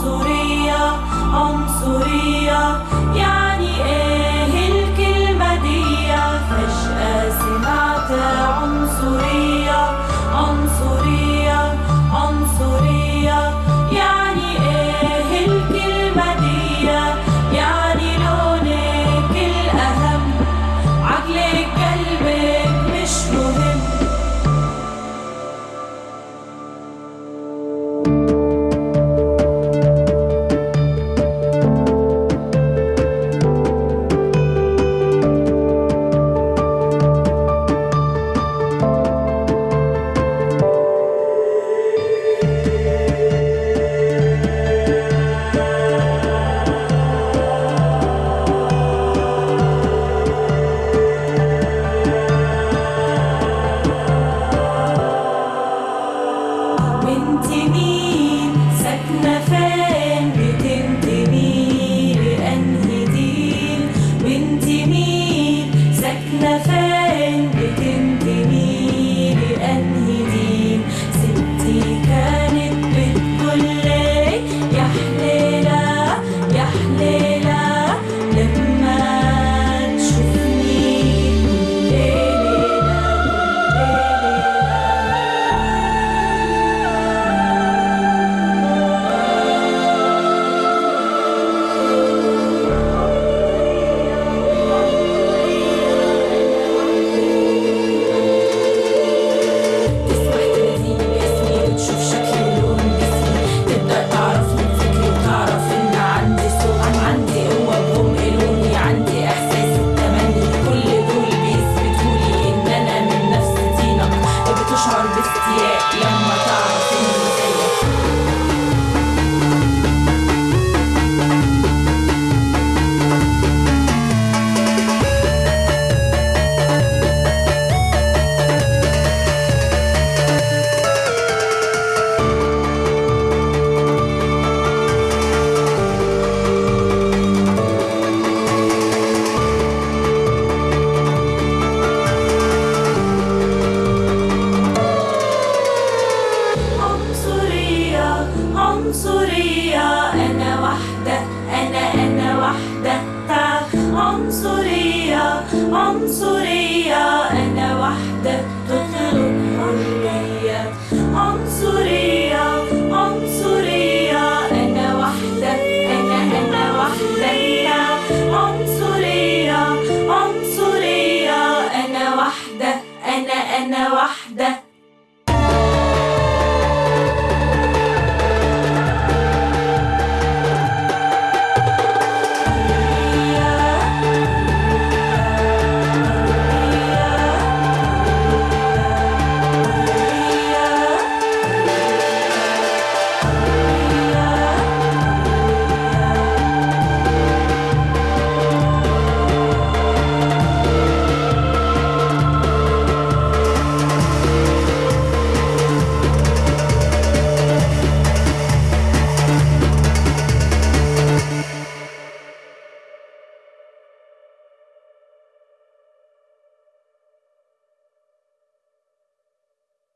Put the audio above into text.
Surya, Om I'm Ansur'e